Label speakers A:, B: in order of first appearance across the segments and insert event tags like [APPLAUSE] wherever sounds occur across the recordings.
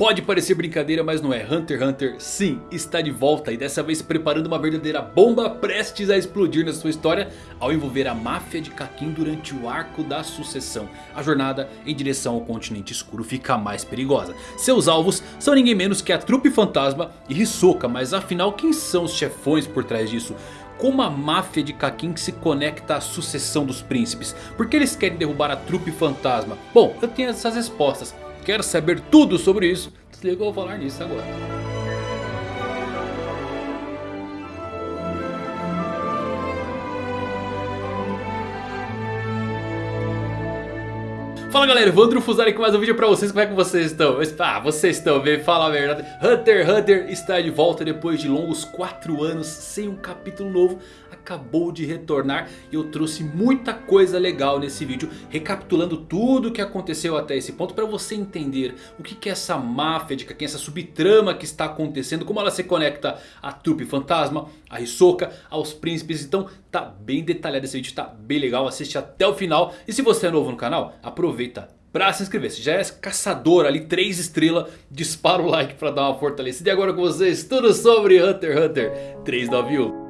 A: Pode parecer brincadeira, mas não é. Hunter x Hunter sim, está de volta. E dessa vez preparando uma verdadeira bomba prestes a explodir na sua história. Ao envolver a máfia de Kakin durante o arco da sucessão. A jornada em direção ao continente escuro fica mais perigosa. Seus alvos são ninguém menos que a trupe fantasma e Hisoka. Mas afinal quem são os chefões por trás disso? como a máfia de Kakin se conecta à sucessão dos príncipes? Por que eles querem derrubar a trupe fantasma? Bom, eu tenho essas respostas. Quer saber tudo sobre isso? Desliga, vou falar nisso agora. Fala galera, Evandro Fusari com mais um vídeo pra vocês, como é que vocês estão? Ah, vocês estão bem, fala a verdade Hunter x Hunter está de volta depois de longos 4 anos sem um capítulo novo acabou de retornar e eu trouxe muita coisa legal nesse vídeo. Recapitulando tudo o que aconteceu até esse ponto para você entender o que, que é essa máfia de Kaken, essa subtrama que está acontecendo. Como ela se conecta à trupe fantasma, a Hisoka, aos príncipes. Então tá bem detalhado esse vídeo, tá bem legal, assiste até o final. E se você é novo no canal, aproveita para se inscrever. Se já é caçador ali, 3 estrelas, dispara o like para dar uma fortalecida. E agora com vocês, tudo sobre Hunter x Hunter 391.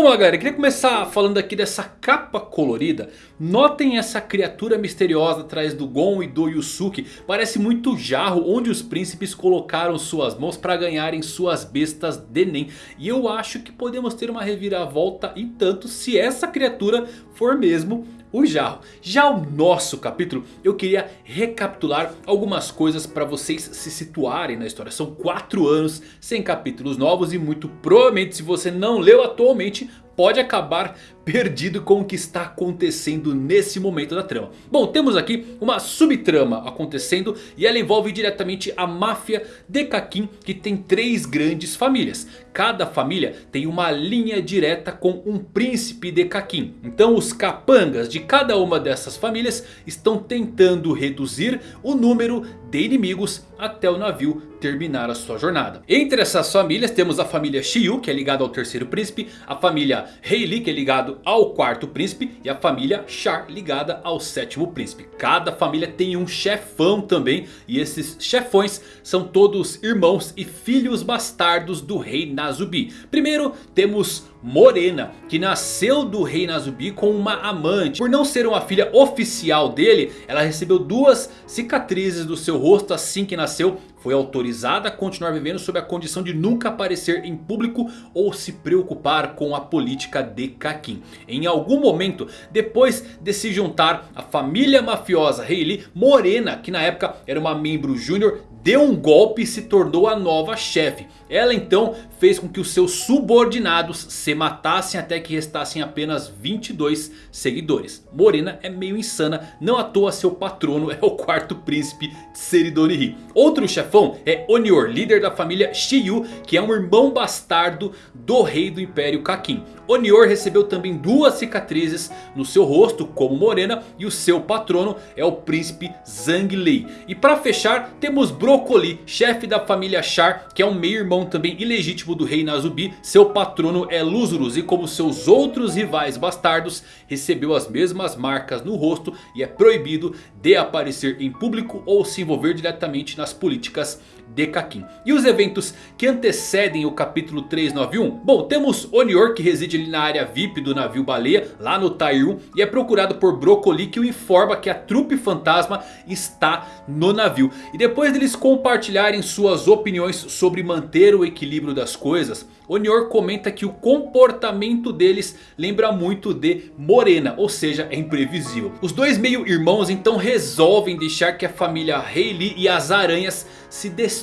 A: Vamos lá galera, eu queria começar falando aqui dessa capa colorida. Notem essa criatura misteriosa atrás do Gon e do Yusuke. Parece muito jarro onde os príncipes colocaram suas mãos para ganharem suas bestas de Nen. E eu acho que podemos ter uma reviravolta em tanto se essa criatura for mesmo o Jarro. Já o nosso capítulo eu queria recapitular algumas coisas para vocês se situarem na história. São 4 anos sem capítulos novos e muito provavelmente se você não leu atualmente pode acabar perdido com o que está acontecendo nesse momento da trama. Bom, temos aqui uma subtrama acontecendo e ela envolve diretamente a máfia de Kakin que tem três grandes famílias. Cada família tem uma linha direta com um príncipe de Kakin. Então os capangas de cada uma dessas famílias estão tentando reduzir o número de inimigos até o navio terminar a sua jornada. Entre essas famílias temos a família Shiyu que é ligada ao terceiro príncipe. A família Heili que é ligado ao quarto príncipe. E a família Char ligada ao sétimo príncipe. Cada família tem um chefão também. E esses chefões são todos irmãos e filhos bastardos do rei Nazubi. Primeiro temos Morena, que nasceu do rei Nazubi com uma amante. Por não ser uma filha oficial dele, ela recebeu duas cicatrizes do seu rosto assim que nasceu. Foi autorizada a continuar vivendo sob a condição de nunca aparecer em público ou se preocupar com a política de Kakin. Em algum momento, depois de se juntar à família mafiosa Hayley, Morena, que na época era uma membro júnior, deu um golpe e se tornou a nova chefe. Ela então fez com que os seus subordinados se matassem até que restassem apenas 22 seguidores. Morena é meio insana, não à toa seu patrono é o quarto príncipe de Seridorihi. Outro chefão é Onior, líder da família Shiyu, que é um irmão bastardo do rei do Império Kakin. Onior recebeu também duas cicatrizes no seu rosto como Morena e o seu patrono é o príncipe Zhang Lei. E para fechar temos Broccoli, chefe da família Char, que é um meio irmão também ilegítimo do rei Nazubi. Seu patrono é Luzurus e como seus outros rivais bastardos recebeu as mesmas marcas no rosto e é proibido de aparecer em público ou se envolver diretamente nas políticas de Kakin. E os eventos que antecedem o capítulo 391? Bom, temos Onior que reside ali na área VIP do navio baleia, lá no Tairu. E é procurado por Broccoli que o informa que a trupe fantasma está no navio. E depois deles compartilharem suas opiniões sobre manter o equilíbrio das coisas... Onior comenta que o comportamento deles lembra muito de Morena, ou seja, é imprevisível. Os dois meio irmãos então resolvem deixar que a família Hayley e as aranhas se destruam,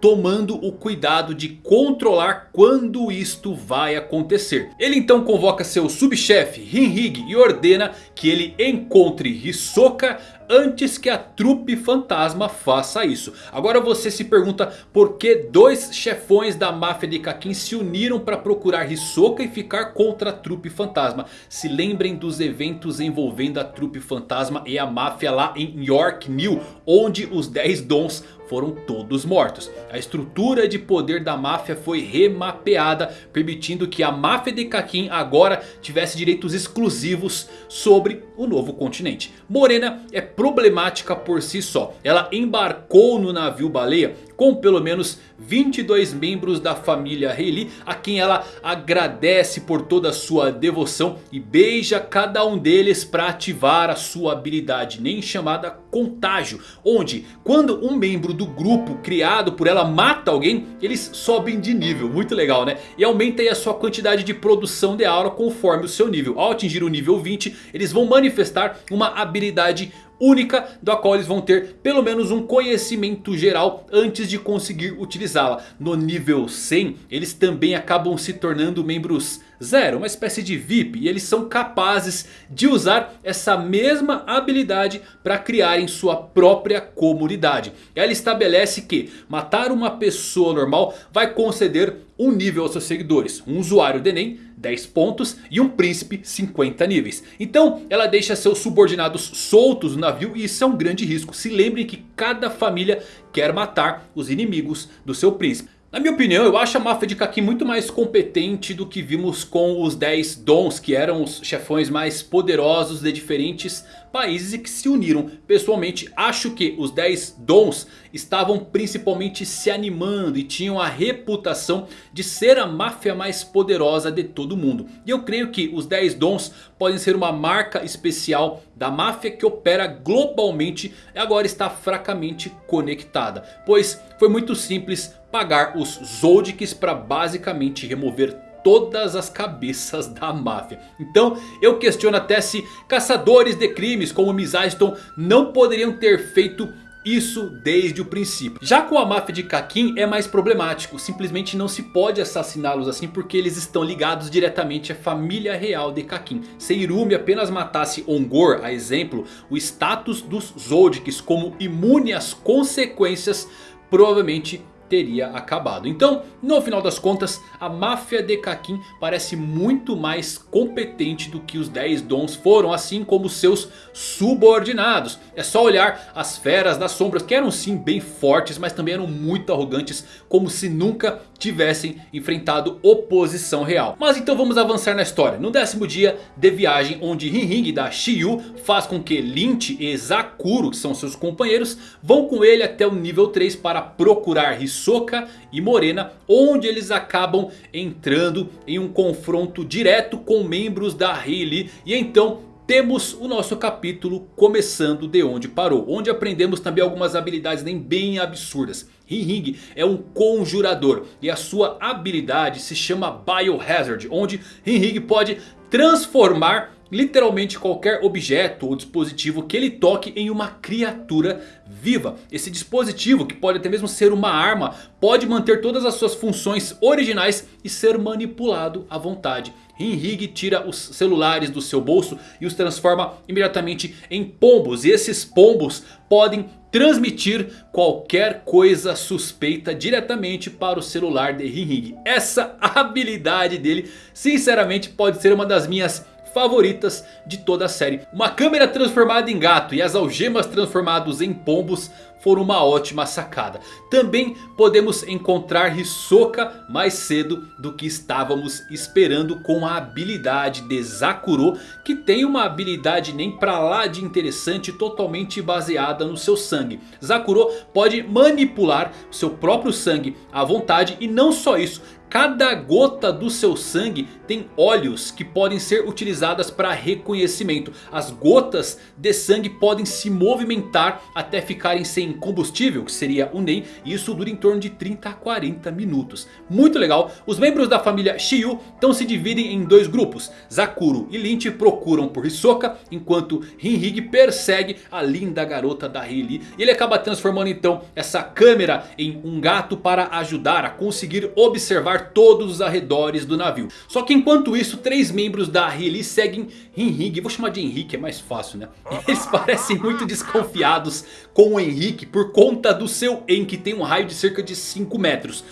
A: tomando o cuidado de controlar quando isto vai acontecer. Ele então convoca seu subchefe Hinrig e ordena que ele encontre Hisoka antes que a trupe fantasma faça isso. Agora você se pergunta por que dois chefões da máfia de Kakin se uniram para procurar Hisoka e ficar contra a trupe fantasma. Se lembrem dos eventos envolvendo a trupe fantasma e a máfia lá em York New, onde os 10 dons foram todos mortos. A estrutura de poder da máfia foi remapeada, permitindo que a máfia de Kakin agora tivesse direitos exclusivos sobre o novo continente. Morena é problemática por si só. Ela embarcou no navio baleia com pelo menos 22 membros da família Rayleigh a quem ela agradece por toda a sua devoção e beija cada um deles para ativar a sua habilidade nem chamada contágio, onde quando um membro do grupo criado por ela mata alguém, eles sobem de nível, muito legal né? E aumenta aí a sua quantidade de produção de aura conforme o seu nível, ao atingir o nível 20 eles vão manifestar uma habilidade única da qual eles vão ter pelo menos um conhecimento geral antes de conseguir utilizá-la. No nível 100 eles também acabam se tornando membros zero, uma espécie de VIP e eles são capazes de usar essa mesma habilidade para criarem sua própria comunidade. Ela estabelece que matar uma pessoa normal vai conceder um nível aos seus seguidores, um usuário de Enem 10 pontos e um príncipe 50 níveis. Então ela deixa seus subordinados soltos no navio e isso é um grande risco. Se lembrem que cada família quer matar os inimigos do seu príncipe. Na minha opinião, eu acho a máfia de Kaki muito mais competente do que vimos com os 10 Dons, que eram os chefões mais poderosos de diferentes países e que se uniram. Pessoalmente, acho que os 10 Dons estavam principalmente se animando e tinham a reputação de ser a máfia mais poderosa de todo o mundo. E eu creio que os 10 Dons podem ser uma marca especial da máfia que opera globalmente e agora está fracamente conectada. Pois foi muito simples pagar os Zoldyks para basicamente remover todas as cabeças da máfia. Então eu questiono até se caçadores de crimes como Miss Aiston não poderiam ter feito isso desde o princípio. Já com a máfia de Kakin é mais problemático. Simplesmente não se pode assassiná-los assim porque eles estão ligados diretamente à família real de Kakin. Se Irumi apenas matasse Ongor, a exemplo, o status dos Zoldyks como imune às consequências provavelmente teria acabado. Então, no final das contas, a máfia de Kakin parece muito mais competente do que os 10 Dons foram, assim como seus subordinados. É só olhar as feras das sombras, que eram sim bem fortes, mas também eram muito arrogantes, como se nunca tivessem enfrentado oposição real. Mas então vamos avançar na história. No décimo dia de viagem, onde Rinring da Shiyu faz com que Lynch e Zakuro, que são seus companheiros, vão com ele até o nível 3 para procurar Hisoka e Morena, onde eles acabam entrando em um confronto direto com membros da Rayleigh e então temos o nosso capítulo começando de onde parou. Onde aprendemos também algumas habilidades nem bem absurdas. Ring é um conjurador e a sua habilidade se chama Biohazard. Onde Ring pode transformar literalmente qualquer objeto ou dispositivo que ele toque em uma criatura viva. Esse dispositivo, que pode até mesmo ser uma arma, pode manter todas as suas funções originais e ser manipulado à vontade. Rinrig tira os celulares do seu bolso e os transforma imediatamente em pombos. E esses pombos podem transmitir qualquer coisa suspeita diretamente para o celular de Rinrig. Essa habilidade dele sinceramente pode ser uma das minhas favoritas de toda a série. Uma câmera transformada em gato e as algemas transformadas em pombos foram uma ótima sacada. Também podemos encontrar Hisoka mais cedo do que estávamos esperando com a habilidade de Zakuro. Que tem uma habilidade nem pra lá de interessante totalmente baseada no seu sangue. Zakuro pode manipular seu próprio sangue à vontade e não só isso. Cada gota do seu sangue tem olhos que podem ser utilizadas para reconhecimento. As gotas de sangue podem se movimentar até ficarem sem combustível, que seria o NEM. E isso dura em torno de 30 a 40 minutos. Muito legal. Os membros da família Shiyu então se dividem em dois grupos. Zakuro e Lynch procuram por Hisoka. Enquanto Rinrig persegue a linda garota da. E ele acaba transformando então essa câmera em um gato para ajudar a conseguir observar todos os arredores do navio. Só que enquanto isso, três membros da Rayleigh seguem Henrique. Vou chamar de Henrique, é mais fácil né? [LAUGHS] Eles parecem muito desconfiados com o Henrique por conta do seu En que tem um raio de cerca de 5 metros.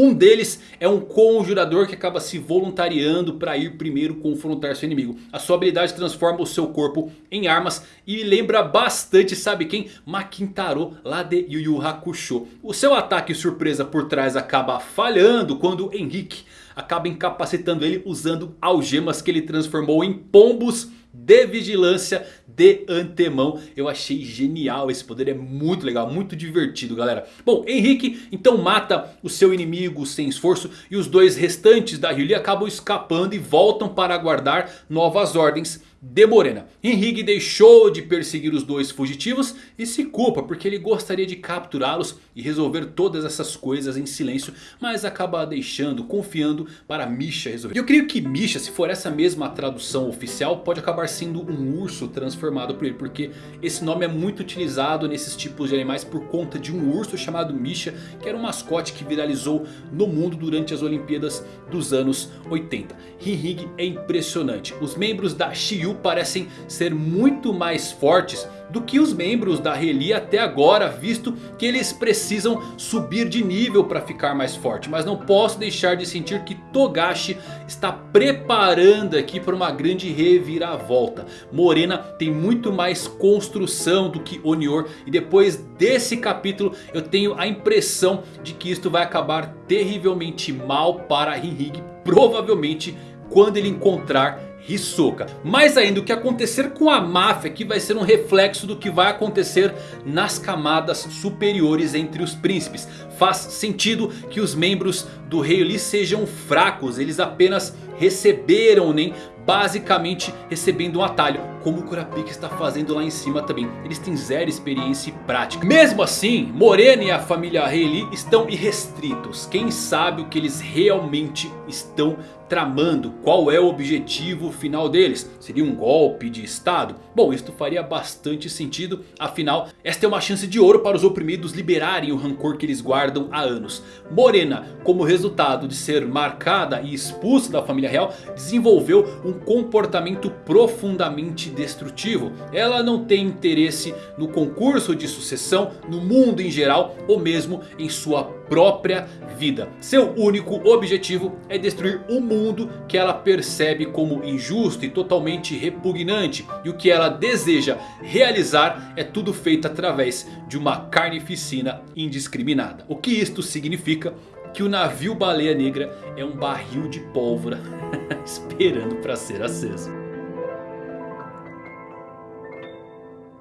A: Um deles é um conjurador que acaba se voluntariando para ir primeiro confrontar seu inimigo. A sua habilidade transforma o seu corpo em armas e lembra bastante, sabe quem? Makintaro lá de Yu Yu Hakusho. O seu ataque surpresa por trás acaba falhando quando Henrique acaba incapacitando ele usando algemas que ele transformou em pombos de vigilância de antemão. Eu achei genial esse poder, é muito legal, muito divertido galera. Bom, Henrique então mata o seu inimigo sem esforço e os dois restantes da Hylia acabam escapando e voltam para aguardar novas ordens de Morena. Henrique deixou de perseguir os dois fugitivos e se culpa porque ele gostaria de capturá-los e resolver todas essas coisas em silêncio. Mas acaba deixando, confiando para Misha resolver. E eu creio que Misha, se for essa mesma tradução oficial, pode acabar sendo um urso transformado por ele. Porque esse nome é muito utilizado nesses tipos de animais por conta de um urso chamado Misha. Que era um mascote que viralizou no mundo durante as Olimpíadas dos anos 80. Henrique é impressionante. Os membros da Shiyu parecem ser muito mais fortes do que os membros da Reli até agora, visto que eles precisam subir de nível para ficar mais forte. Mas não posso deixar de sentir que Togashi está preparando aqui para uma grande reviravolta. Morena tem muito mais construção do que Onior e depois desse capítulo eu tenho a impressão de que isto vai acabar terrivelmente mal para Hinhig, provavelmente quando ele encontrar Hisoka. Mais ainda, o que acontecer com a máfia aqui vai ser um reflexo do que vai acontecer nas camadas superiores entre os príncipes. Faz sentido que os membros do Rei Lee sejam fracos, eles apenas receberam nem basicamente recebendo um atalho. Como o Kurapika está fazendo lá em cima também. Eles têm zero experiência e prática. Mesmo assim, Morena e a família Reili estão irrestritos. Quem sabe o que eles realmente estão tramando? Qual é o objetivo final deles? Seria um golpe de estado? Bom, isto faria bastante sentido. Afinal, esta é uma chance de ouro para os oprimidos liberarem o rancor que eles guardam há anos. Morena, como resultado de ser marcada e expulsa da família real, desenvolveu um comportamento profundamente destrutivo. Ela não tem interesse no concurso de sucessão, no mundo em geral ou mesmo em sua própria vida. Seu único objetivo é destruir o mundo que ela percebe como injusto e totalmente repugnante. E o que ela deseja realizar é tudo feito através de uma carnificina indiscriminada. O que isto significa? que o navio Baleia Negra é um barril de pólvora [LAUGHS] esperando para ser aceso.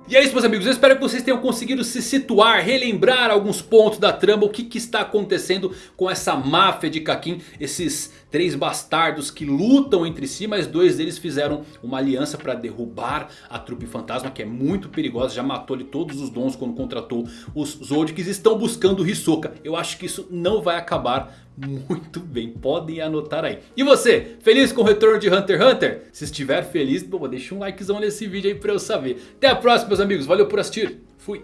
A: E é isso meus amigos, eu espero que vocês tenham conseguido se situar, relembrar alguns pontos da trama, o que, que está acontecendo com essa máfia de Kakin, esses três bastardos que lutam entre si, mas dois deles fizeram uma aliança para derrubar a trupe fantasma, que é muito perigosa, já matou ali todos os dons quando contratou os Zodics, estão buscando Hisoka, eu acho que isso não vai acabar muito bem, podem anotar aí. E você, feliz com o retorno de Hunter x Hunter? Se estiver feliz, bom, deixa um likezão nesse vídeo aí pra eu saber. Até a próxima meus amigos, valeu por assistir, fui!